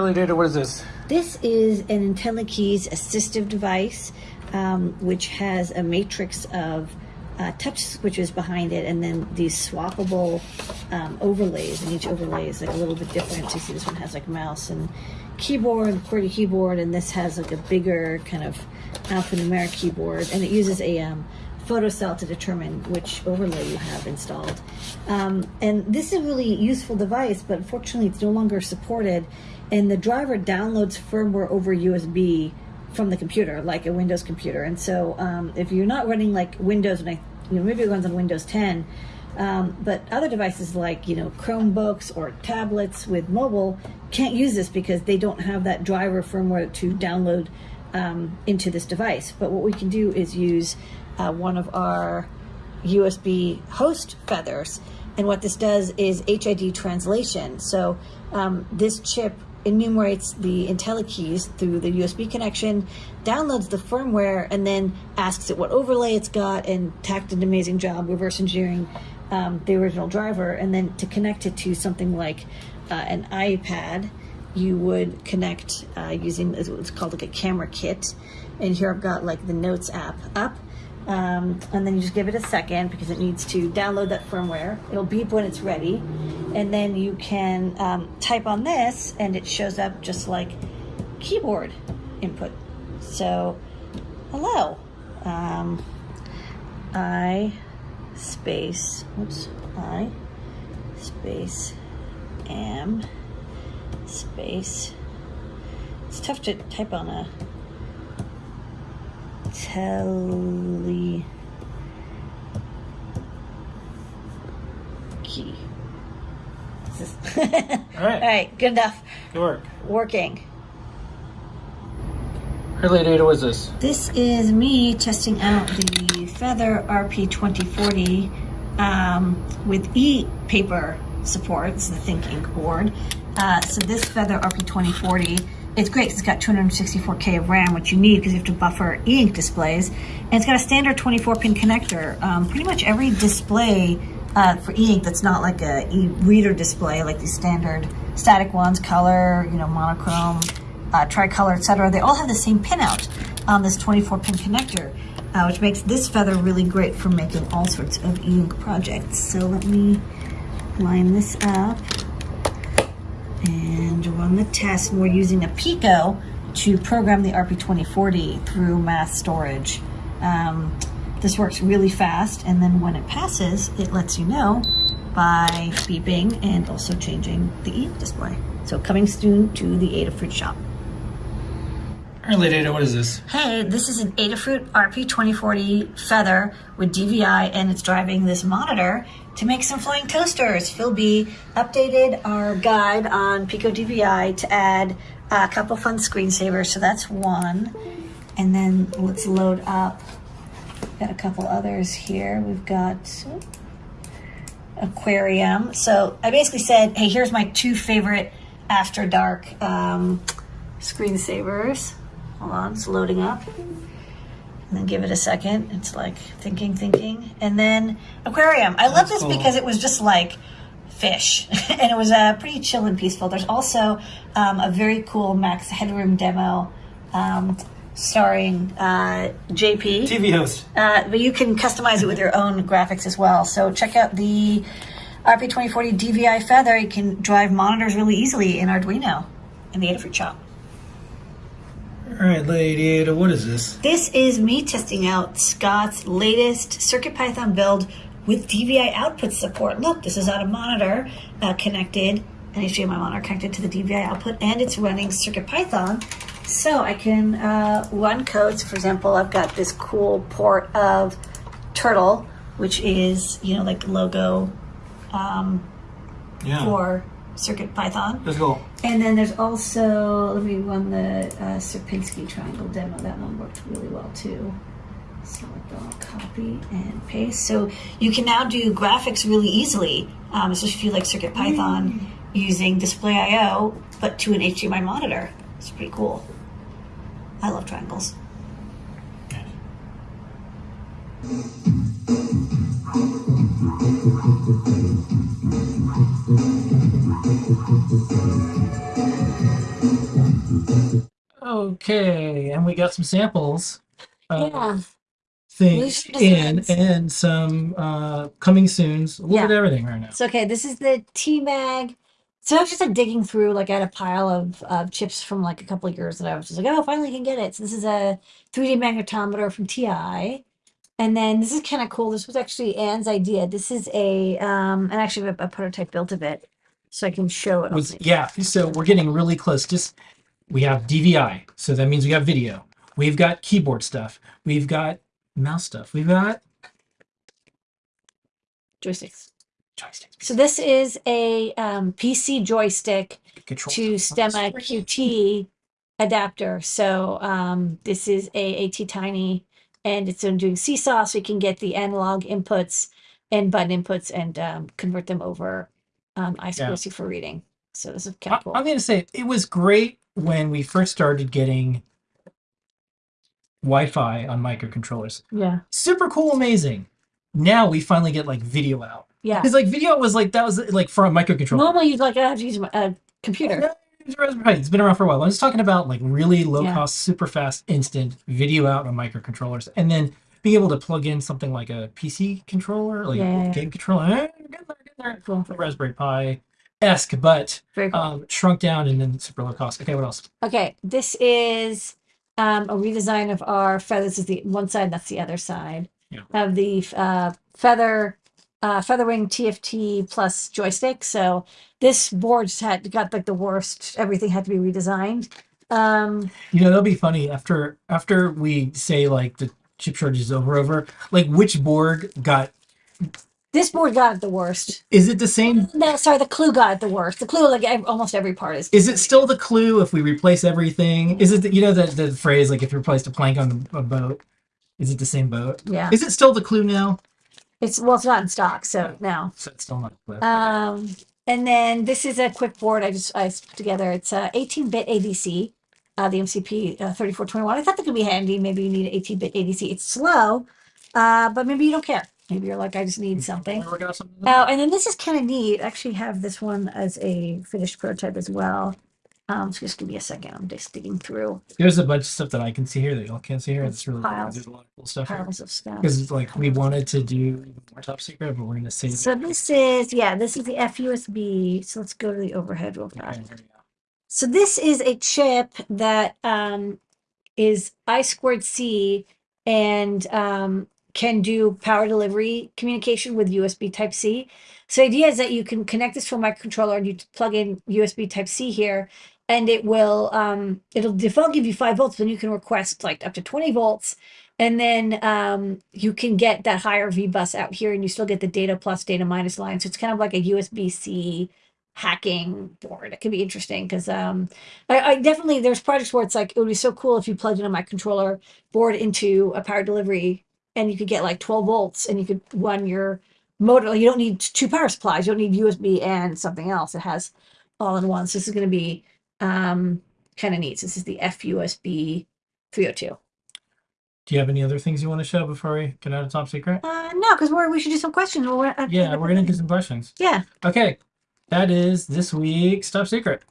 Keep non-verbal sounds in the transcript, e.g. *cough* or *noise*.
Lady Ada, what is this? This is an IntelliKeys assistive device, um, which has a matrix of uh, touch switches behind it, and then these swappable um, overlays. And each overlay is like a little bit different. So you see, this one has like a mouse and keyboard, QWERTY keyboard, and this has like a bigger kind of alphanumeric keyboard, and it uses a um, photocell to determine which overlay you have installed. Um, and this is a really useful device, but unfortunately it's no longer supported. And the driver downloads firmware over USB from the computer, like a Windows computer. And so um, if you're not running like Windows, and I, you know, maybe it runs on Windows 10, um, but other devices like you know Chromebooks or tablets with mobile can't use this because they don't have that driver firmware to download um, into this device. But what we can do is use uh, one of our USB host feathers. And what this does is HID translation. So um, this chip enumerates the IntelliKeys through the USB connection, downloads the firmware, and then asks it what overlay it's got, and tacked an amazing job reverse engineering um, the original driver. And then to connect it to something like uh, an iPad, you would connect uh, using what's called like a camera kit. And here I've got like the Notes app up um, and then you just give it a second because it needs to download that firmware. It'll beep when it's ready. And then you can um, type on this and it shows up just like keyboard input. So, hello. Um, I space, oops, I space am space. It's tough to type on a telly key. *laughs* All right. All right, good enough. Good work. Working. Lady Ada, what is this? This is me testing out the Feather RP2040 um, with e-paper supports, the ThinkInk board. Uh, so this Feather RP2040 it's great because it's got 264K of RAM, which you need because you have to buffer e-ink displays. And it's got a standard 24-pin connector. Um, pretty much every display uh, for e-ink that's not like a e-reader display, like these standard static ones, color, you know, monochrome, uh, tricolor, etc. They all have the same pinout on this 24-pin connector, uh, which makes this feather really great for making all sorts of e-ink projects. So let me line this up and run the test. We're using a Pico to program the RP2040 through mass storage. Um, this works really fast, and then when it passes, it lets you know by beeping and also changing the e display. So coming soon to the Adafruit shop. Lady Ada, what is this? Hey, this is an Adafruit RP2040 Feather with DVI, and it's driving this monitor to make some flying toasters. Phil B updated our guide on Pico DVI to add a couple fun screensavers. So that's one. And then let's load up. Got a couple others here. We've got aquarium. So I basically said, hey, here's my two favorite after dark um, screensavers. Hold on, it's loading up and then give it a second. It's like thinking, thinking, and then aquarium. I love this cool. because it was just like fish, *laughs* and it was uh, pretty chill and peaceful. There's also um, a very cool Max Headroom demo. Um, starring uh, JP. TV host. Uh, but you can customize it with your own graphics as well. So check out the RP2040 DVI Feather. You can drive monitors really easily in Arduino in the Adafruit shop. All right, Lady Ada, what is this? This is me testing out Scott's latest CircuitPython build with DVI output support. Look, this is on a monitor uh, connected, an HDMI monitor connected to the DVI output, and it's running CircuitPython. So I can uh, run codes. For example, I've got this cool port of Turtle, which is, you know, like logo um, yeah. for CircuitPython. Let's go. And then there's also, let me run the uh, Sierpinski triangle demo. That one worked really well too. So I'll copy and paste. So you can now do graphics really easily, um, especially if you like CircuitPython mm. using Display I/O, but to an HDMI monitor. It's pretty cool. I love triangles. Yes. Okay, and we got some samples. of Yeah. Things in and some uh coming soons. A little Yeah. bit everything right now. So okay, this is the TMAG. So I was just like digging through, like I had a pile of uh, chips from like a couple of years that I was just like, oh, finally can get it. So this is a 3D magnetometer from TI. And then this is kind of cool. This was actually Anne's idea. This is a, um, and actually a, a prototype built of it, so I can show it. was yeah so we're getting really close just we have dvi so that means we got video we've got keyboard stuff we've got mouse stuff we've got joysticks. joysticks So this is a um, PC joystick control to Stemma QT adapter. So um, this is a ATtiny, and it's doing seesaw, so you can get the analog inputs and button inputs and um, convert them over um, I2C for reading. So this is kind I, of cool. i'm gonna say it was great when we first started getting wi-fi on microcontrollers yeah, super cool amazing now we finally get like video out yeah. because like video was like that was like for a microcontroller Normally you'd like I have to use a computer. Yeah, it's Raspberry Pi. It's been around for a while. I'm just talking about like really low Yeah. cost, super fast, instant video out on microcontrollers, and then being able to plug in something like a PC controller, like Yeah, a yeah, yeah. game controller. Get there, get there. Cool. Raspberry Pi esque, but Very cool. um, shrunk down and then super low cost. Okay, what else? Okay, this is um, a redesign of our feathers. This is the one side, that's the other side Yeah. of the uh, feather uh, Featherwing TFT plus joystick. So this board just had got like the worst. Everything had to be redesigned. Um, You know, that'll be funny after after we say like the chip shortage is over, over. Like which board got? This board got it the worst. Is it the same? No, sorry, the Clue got it the worst. The Clue, like ev- almost every part is. Is it still the clue if we replace everything? Is it the, you know the the phrase like if you replaced a plank on a boat? Is it the same boat? Yeah, Is it still the clue now? it's well, it's not in stock, so no. So it's still not the clue. Um, and then this is a quick board I just I put together. It's a 18-bit ADC, uh, the MCP uh, 3421. I thought that could be handy. Maybe you need an 18-bit ADC. It's slow, uh, but maybe you don't care. Maybe you're like, I just need something. We're working on something. Oh, and then this is kind of neat. I actually have this one as a finished prototype as well. Um, so just give me a second. I'm just digging through There's a bunch of stuff that I can see here that y'all can't see here. It's really cool. Piles. There's a lot of cool stuff here. piles of stuff. Because like we wanted to do more top secret, but we're gonna save So it. this is, yeah, this is the FUSB. So let's go to the overhead real Okay, fast. go. So this is a chip that um, is I squared C and um, can do power delivery communication with USB Type C. So the idea is that you can connect this to a microcontroller and you plug in USB Type C here, and it will um, it'll default give you five volts, then you can request like up to twenty volts, and then um, you can get that higher V bus out here, and you still get the data plus data minus line. So it's kind of like a USB C hacking board. It could be interesting because um, I, I definitely there's projects where it's like it would be so cool if you plugged in a microcontroller board into a power delivery and you could get like 12 volts and you could run your motor. You don't need two power supplies. You don't need USB and something else. It has all in one. So this is going to be um, kind of neat. So this is the FUSB 302. Do you have any other things you want to show before we get out of top secret? Uh, no, because we're we should do some questions. We're, at- Yeah, we're gonna do some questions. Yeah. Okay, that is this week's top secret.